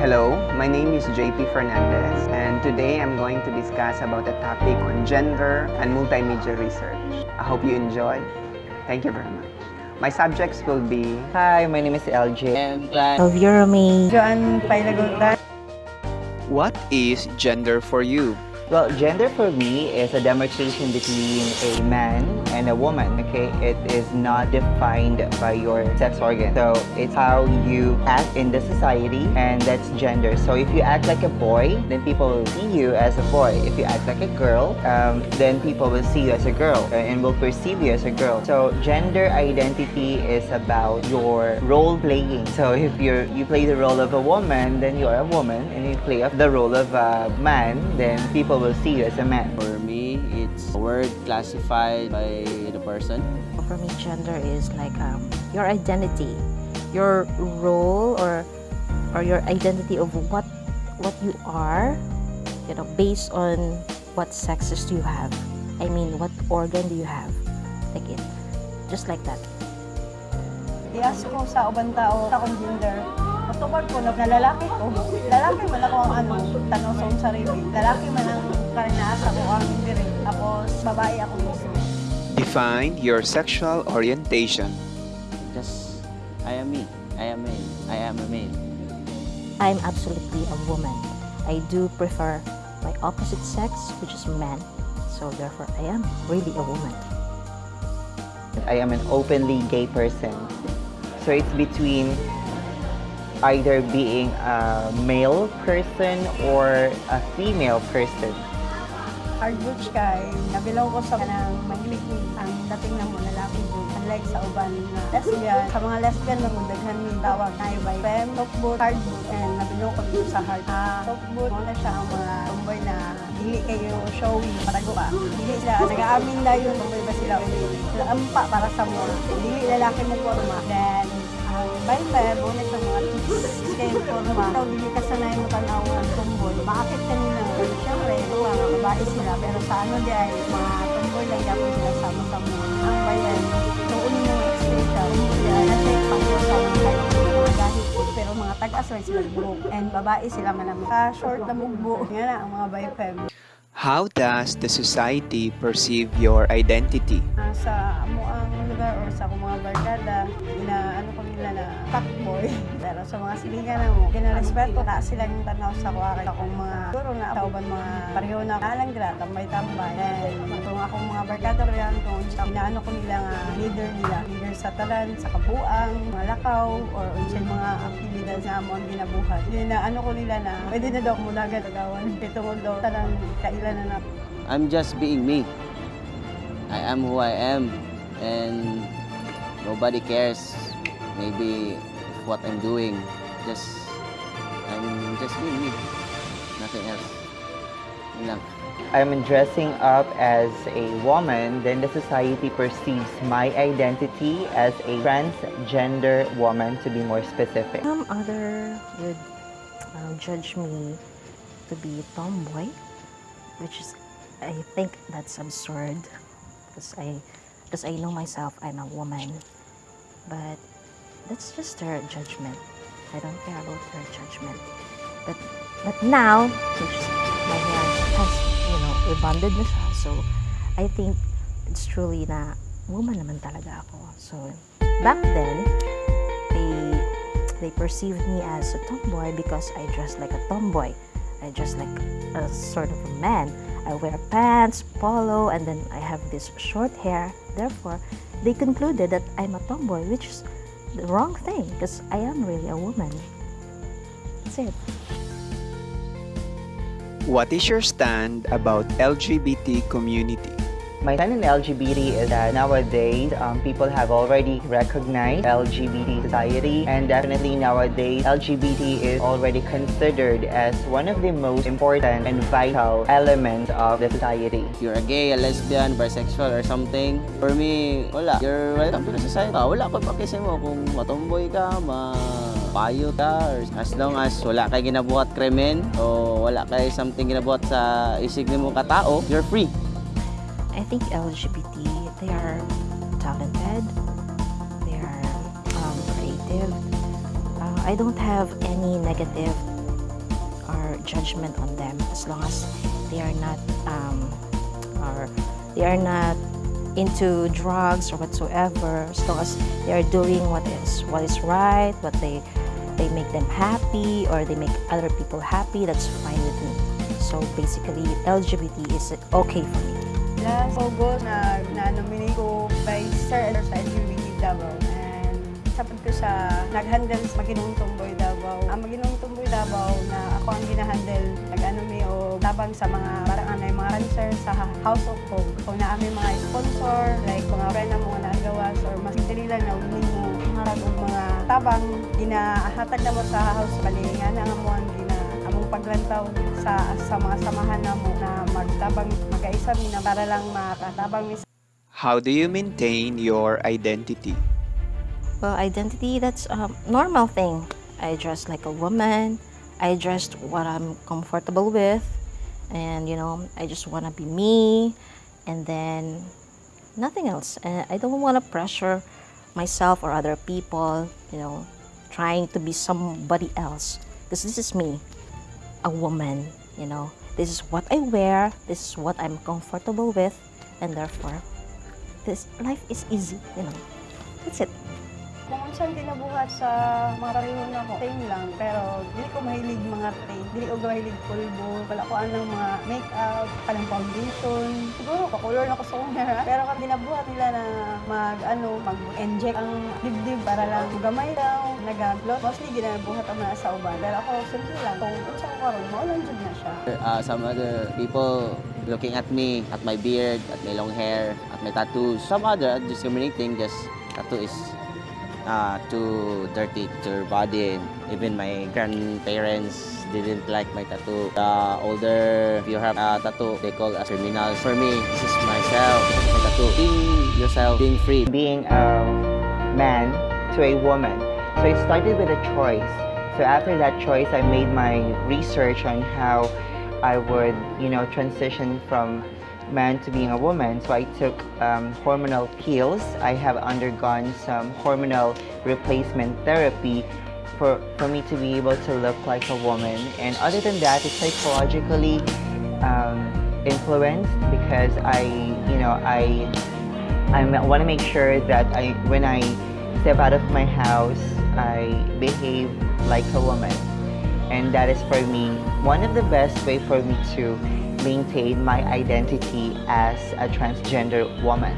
Hello, my name is JP Fernandez and today I'm going to discuss about a topic on gender and multimedia research. I hope you enjoy. Thank you very much. My subjects will be Hi, my name is LJ. And plan. of Eurome. Joan Pailaguntan. What is gender for you? Well, gender for me is a demarcation between a man and a woman, okay? It is not defined by your sex organ. So it's how you act in the society and that's gender. So if you act like a boy, then people will see you as a boy. If you act like a girl, um, then people will see you as a girl uh, and will perceive you as a girl. So gender identity is about your role playing. So if you're you play the role of a woman, then you are a woman, and if you play the role of a man, then people will see you as a man. For me, it's a word classified by the person. For me, gender is like um, your identity, your role or or your identity of what what you are, you know, based on what sexes do you have. I mean, what organ do you have? Like it, just like that. I-ask ko sa ubang tao sa gender. Matubag ko na lalaki ko. Lalaki man ako ang ano, tanong sa sarili. Lalaki man ang karinaasa ko ang diri. Tapos babae ako gusto. Define your sexual orientation. Just, I am me. I am male. I am a male. I'm absolutely a woman. I do prefer my opposite sex, which is man. So therefore, I am really a woman. I am an openly gay person. So it's between either being a male person or a female person. Hard butch kay nabilaw ko sa kanang mahilig ang dating na mo lalaki dun. Unlike sa uban na lesbian, sa mga lesbian na daghan ni tawag na iba. Fem, talkboot, hard boot, and nabilaw ko dito sa hard. Talkboot, mo na siya ang mga tomboy na dili kayo showy, patago pa. Dili sila, nag-aamin na yun, tomboy ba sila? Sila ampa para sa mo. Dili lalaki mo forma. Then, ang mo na sa mga skin forma. Ikaw, dili ka sanay mo tanaw ang tomboy. Bakit kanila? Siyempre, mga babae sila. Pero sa ano di ay mga tomboy lang yapon sila sama-sama. Ang bayan, noon mo explain siya. Tomboy ay nasa pangko sa mga ko. Pero mga tag-as lang sila buhok. And babae sila man ang ka short na mugbo. Nga na ang mga bayfem. How does the society perceive your identity? Ah, sa amo ang lugar or sa mga barkada, fuckboy. Pero sa mga silingan mo, ginarespeto na sila yung tanaw sa kay akong mga guro na tauban mga pareho na alang gra, tambay-tambay. And kung akong mga barkada riyan, kung inaano ko nila nga leader nila, leader sa talan, sa kabuang, mga lakaw, or unsay mga aktividad sa amon ginabuhat. Yun na ano ko nila na pwede na daw mo dagat agawan. Itungod daw talang kailan na na I'm just being me. I am who I am. And nobody cares maybe what I'm doing. Just, I'm just being me. Nothing else. Yun lang. I'm dressing up as a woman, then the society perceives my identity as a transgender woman, to be more specific. Some other would uh, judge me to be tomboy, which is, I think that's absurd, because I, because I know myself, I'm a woman, but that's just her judgment. I don't care about her judgment. But, but now, my hair has, you know, rebonded na siya, so I think it's truly na woman naman talaga ako. So, back then, they they perceived me as a tomboy because I dress like a tomboy. I dress like a sort of a man. I wear pants, polo, and then I have this short hair. Therefore, they concluded that I'm a tomboy, which is the wrong thing because I am really a woman. That's it. What is your stand about LGBT community? My stand in LGBT is that nowadays um, people have already recognized LGBT society and definitely nowadays LGBT is already considered as one of the most important and vital elements of the society. If you're a gay, a lesbian, bisexual, or something, for me, wala. You're welcome to the society. Ah, wala ko pakisay mo kung matomboy ka, ma payo ka, as long as wala kay ginabuhat krimen, o wala kay something ginabuhat sa isig mo katao, you're free. I think LGBT, they are talented, they are um, creative. Uh, I don't have any negative or judgment on them as long as they are not um, or they are not into drugs or whatsoever as long as they are doing what is what is right what they they make them happy or they make other people happy that's fine with me. So basically lgbt is okay for me Last August, na, na-nominate ko by Sir sa LGBT Davao. And sapad ko sa nag-handle sa Maginong Tumboy Davao. Ang Maginong Tumboy Davao na ako ang ginahandle, nag-ano mi o tabang sa mga parang yung mga cancer sa House of Hope. Kung na aming mga sponsor, like mga friend na mga naagawas or mas lang na unin mo og mga tabang ginahatag na mo sa house balingan ang amuan gina among paglantaw sa sa mga samahan na mo na magtabang magkaisa mi na para lang makatabang mi How do you maintain your identity? Well, identity, that's a normal thing. I dress like a woman. I dress what I'm comfortable with. And, you know, I just want to be me. And then nothing else. And I don't want to pressure myself or other people, you know, trying to be somebody else. Because this is me, a woman, you know. This is what I wear. This is what I'm comfortable with. And therefore, this life is easy, you know. That's it. Kung unsan ginabuhat sa mga karihon ako, same lang. Pero dili ko mahilig mga tape. Dili ko mahilig pulbo. Wala ko anong mga makeup, kanang foundation. Siguro, kakulor na ko sa una. Pero kung ginabuhat nila na mag, ano, mag-inject ang dibdib para lang gamay daw, nag-glot. Mostly ginabuhat ang mga sa uban. Pero ako, simple lang. Kung unsan ko karon, maulan jud na siya. Uh, some other people looking at me, at my beard, at my long hair, at my tattoos. Some other discriminating, just tattoo is uh, too dirty to your body. Even my grandparents didn't like my tattoo. The older, if you have a tattoo, they call us criminals. For me, this is myself, my tattoo. Being yourself, being free. being a man to a woman. So it started with a choice. So after that choice, I made my research on how I would, you know, transition from man to being a woman. So I took um, hormonal pills. I have undergone some hormonal replacement therapy for, for me to be able to look like a woman. And other than that, it's psychologically um, influenced because I, you know, I I want to make sure that I, when I step out of my house, I behave like a woman. And that is for me one of the best way for me to maintain my identity as a transgender woman.